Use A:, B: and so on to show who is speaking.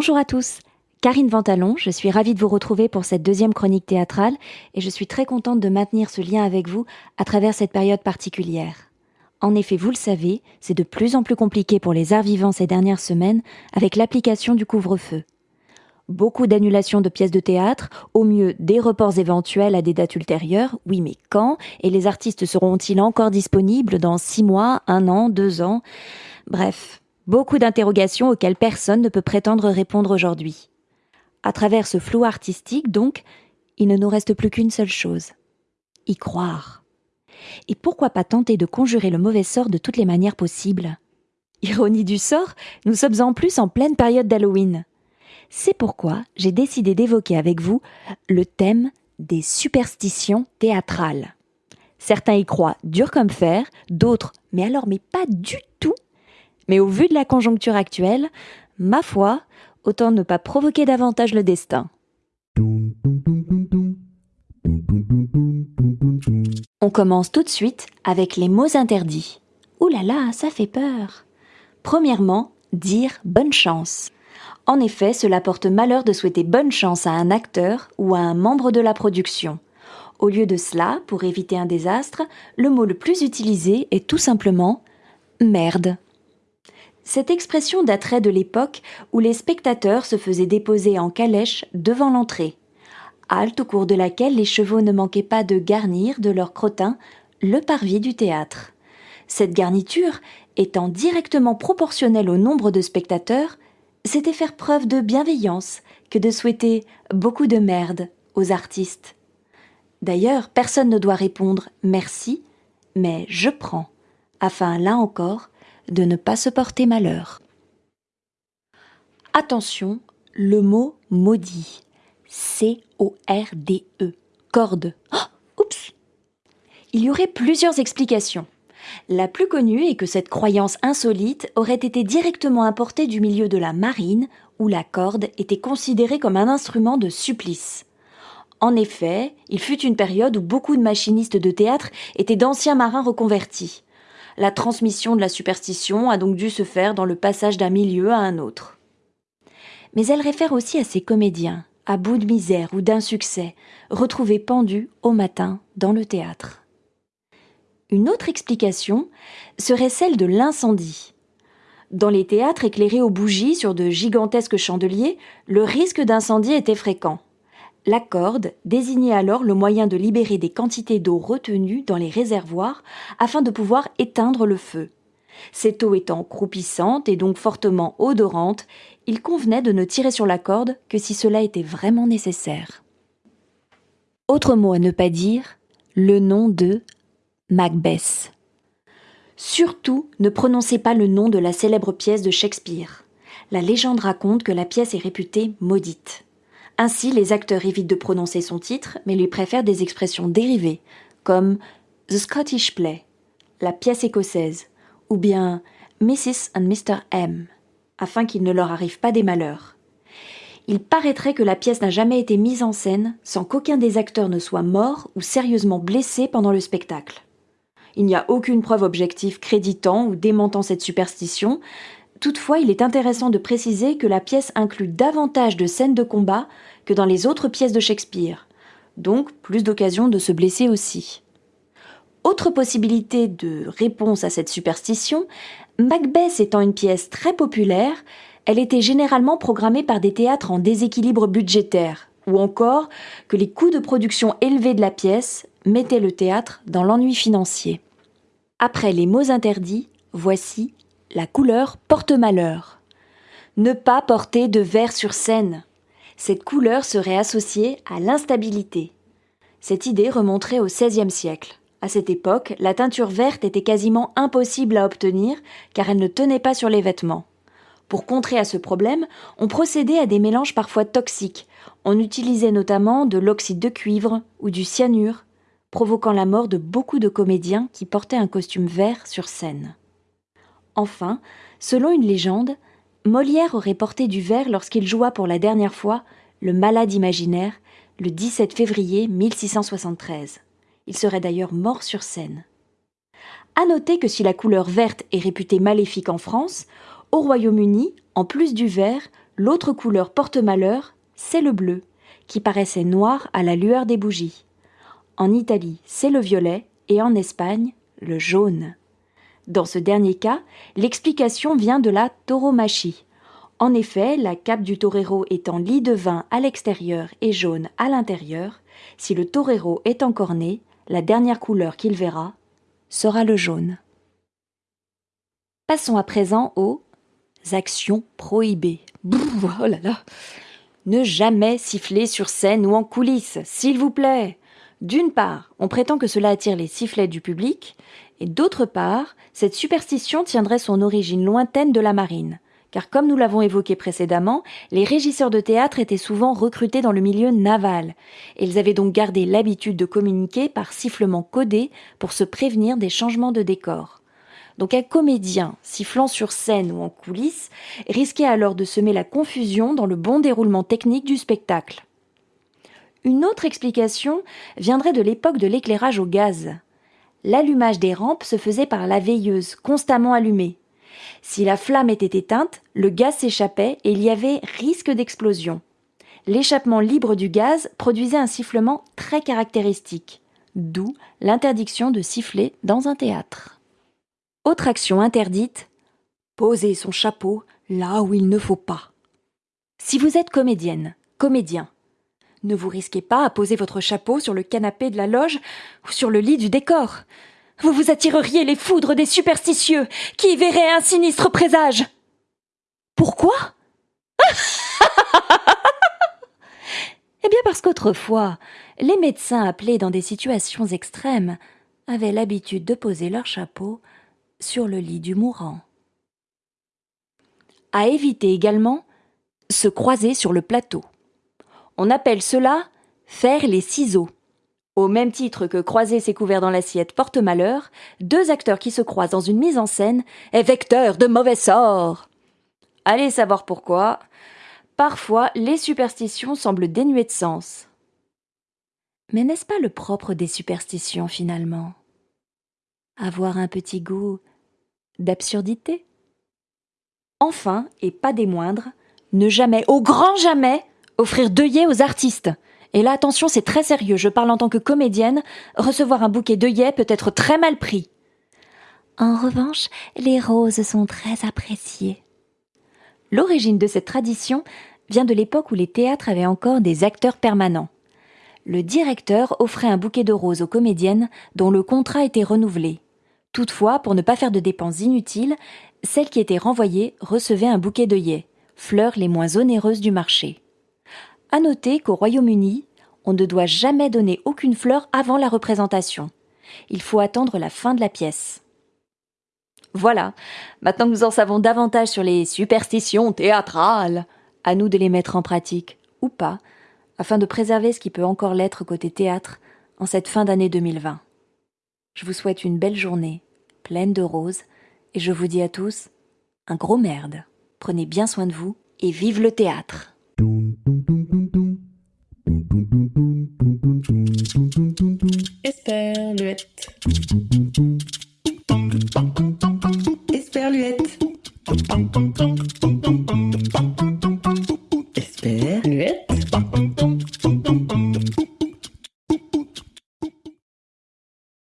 A: Bonjour à tous. Karine Ventalon, je suis ravie de vous retrouver pour cette deuxième chronique théâtrale et je suis très contente de maintenir ce lien avec vous à travers cette période particulière. En effet, vous le savez, c'est de plus en plus compliqué pour les arts vivants ces dernières semaines avec l'application du couvre-feu. Beaucoup d'annulations de pièces de théâtre, au mieux des reports éventuels à des dates ultérieures, oui mais quand Et les artistes seront-ils encore disponibles dans six mois, un an, deux ans? Bref, beaucoup d'interrogations auxquelles personne ne peut prétendre répondre aujourd'hui. À travers ce flou artistique, donc, il ne nous reste plus qu'une seule chose. Y croire. Et pourquoi pas tenter de conjurer le mauvais sort de toutes les manières possibles? Ironie du sort, nous sommes en plus en pleine période d'Halloween. C'est pourquoi j'ai décidé d'évoquer avec vous le thème des superstitions théâtrales. Certains y croient dur comme fer, d'autres, mais alors mais pas du tout. Mais au vu de la conjoncture actuelle, ma foi, autant ne pas provoquer davantage le destin. On commence tout de suite avec les mots interdits. Ouh là là, ça fait peur. Premièrement, dire bonne chance. En effet, cela porte malheur de souhaiter bonne chance à un acteur ou à un membre de la production. Au lieu de cela, pour éviter un désastre, le mot le plus utilisé est tout simplement merde. Cette expression daterait de l'époque où les spectateurs se faisaient déposer en calèche devant l'entrée, halte au cours de laquelle les chevaux ne manquaient pas de garnir de leur crottin le parvis du théâtre. Cette garniture, étant directement proportionnelle au nombre de spectateurs, c'était faire preuve de bienveillance que de souhaiter beaucoup de merde aux artistes. D'ailleurs, personne ne doit répondre merci, mais je prends, afin, là encore, de ne pas se porter malheur. Attention, le mot maudit. C-O-R-D-E. Corde. Oh, oups Il y aurait plusieurs explications. La plus connue est que cette croyance insolite aurait été directement importée du milieu de la marine, où la corde était considérée comme un instrument de supplice. En effet, il fut une période où beaucoup de machinistes de théâtre étaient d'anciens marins reconvertis. La transmission de la superstition a donc dû se faire dans le passage d'un milieu à un autre. Mais elle réfère aussi à ces comédiens, à bout de misère ou d'insuccès, retrouvés pendus au matin dans le théâtre. Une autre explication serait celle de l'incendie. Dans les théâtres éclairés aux bougies sur de gigantesques chandeliers, le risque d'incendie était fréquent. La corde désignait alors le moyen de libérer des quantités d'eau retenues dans les réservoirs afin de pouvoir éteindre le feu. Cette eau étant croupissante et donc fortement odorante, il convenait de ne tirer sur la corde que si cela était vraiment nécessaire. Autre mot à ne pas dire, le nom de Macbeth. Surtout, ne prononcez pas le nom de la célèbre pièce de Shakespeare. La légende raconte que la pièce est réputée maudite. Ainsi, les acteurs évitent de prononcer son titre, mais lui préfèrent des expressions dérivées, comme The Scottish Play, la pièce écossaise, ou bien Mrs. and Mr. M, afin qu'il ne leur arrive pas des malheurs. Il paraîtrait que la pièce n'a jamais été mise en scène sans qu'aucun des acteurs ne soit mort ou sérieusement blessé pendant le spectacle. Il n'y a aucune preuve objective créditant ou démentant cette superstition. Toutefois, il est intéressant de préciser que la pièce inclut davantage de scènes de combat que dans les autres pièces de Shakespeare, donc plus d'occasions de se blesser aussi. Autre possibilité de réponse à cette superstition, Macbeth étant une pièce très populaire, elle était généralement programmée par des théâtres en déséquilibre budgétaire, ou encore que les coûts de production élevés de la pièce mettaient le théâtre dans l'ennui financier. Après les mots interdits, voici la couleur porte-malheur. Ne pas porter de vert sur scène. Cette couleur serait associée à l'instabilité. Cette idée remonterait au XVIe siècle. À cette époque, la teinture verte était quasiment impossible à obtenir car elle ne tenait pas sur les vêtements. Pour contrer à ce problème, on procédait à des mélanges parfois toxiques. On utilisait notamment de l'oxyde de cuivre ou du cyanure provoquant la mort de beaucoup de comédiens qui portaient un costume vert sur scène. Enfin, selon une légende, Molière aurait porté du vert lorsqu'il joua pour la dernière fois Le Malade imaginaire le 17 février 1673. Il serait d'ailleurs mort sur scène. À noter que si la couleur verte est réputée maléfique en France, au Royaume-Uni, en plus du vert, L'autre couleur porte-malheur, c'est le bleu, qui paraissait noir à la lueur des bougies. En Italie, c'est le violet et en Espagne, le jaune. Dans ce dernier cas, l'explication vient de la tauromachie. En effet, la cape du torero étant lit de vin à l'extérieur et jaune à l'intérieur, si le torero est encore né, la dernière couleur qu'il verra sera le jaune. Passons à présent aux actions prohibées. oh là là Ne jamais siffler sur scène ou en coulisses, s'il vous plaît. D'une part, on prétend que cela attire les sifflets du public, et d'autre part, cette superstition tiendrait son origine lointaine de la marine car comme nous l'avons évoqué précédemment, les régisseurs de théâtre étaient souvent recrutés dans le milieu naval, et ils avaient donc gardé l'habitude de communiquer par sifflement codé pour se prévenir des changements de décor. Donc un comédien sifflant sur scène ou en coulisses risquait alors de semer la confusion dans le bon déroulement technique du spectacle. Une autre explication viendrait de l'époque de l'éclairage au gaz. L'allumage des rampes se faisait par la veilleuse, constamment allumée. Si la flamme était éteinte, le gaz s'échappait et il y avait risque d'explosion. L'échappement libre du gaz produisait un sifflement très caractéristique, d'où l'interdiction de siffler dans un théâtre. Autre action interdite, poser son chapeau là où il ne faut pas. Si vous êtes comédienne, comédien, ne vous risquez pas à poser votre chapeau sur le canapé de la loge ou sur le lit du décor. Vous vous attireriez les foudres des superstitieux qui y verraient un sinistre présage. Pourquoi? Eh bien parce qu'autrefois, les médecins appelés dans des situations extrêmes avaient l'habitude de poser leur chapeau sur le lit du mourant. À éviter également se croiser sur le plateau. On appelle cela faire les ciseaux. Au même titre que croiser ses couverts dans l'assiette porte malheur, deux acteurs qui se croisent dans une mise en scène est vecteur de mauvais sorts. Allez savoir pourquoi. Parfois, les superstitions semblent dénuées de sens. Mais n'est-ce pas le propre des superstitions finalement? Avoir un petit goût d'absurdité? Enfin, et pas des moindres, ne jamais, au grand jamais, offrir d'œillets aux artistes. Et là, attention, c'est très sérieux, je parle en tant que comédienne, recevoir un bouquet d'œillets peut être très mal pris. En revanche, les roses sont très appréciées. L'origine de cette tradition vient de l'époque où les théâtres avaient encore des acteurs permanents. Le directeur offrait un bouquet de roses aux comédiennes dont le contrat était renouvelé. Toutefois, pour ne pas faire de dépenses inutiles, celles qui étaient renvoyées recevaient un bouquet d'œillets, fleurs les moins onéreuses du marché. À noter qu'au Royaume-Uni, on ne doit jamais donner aucune fleur avant la représentation. Il faut attendre la fin de la pièce. Voilà, maintenant que nous en savons davantage sur les superstitions théâtrales, à nous de les mettre en pratique, ou pas, afin de préserver ce qui peut encore l'être côté théâtre en cette fin d'année 2020. Je vous souhaite une belle journée, pleine de roses, et je vous dis à tous un gros merde. Prenez bien soin de vous et vive le théâtre.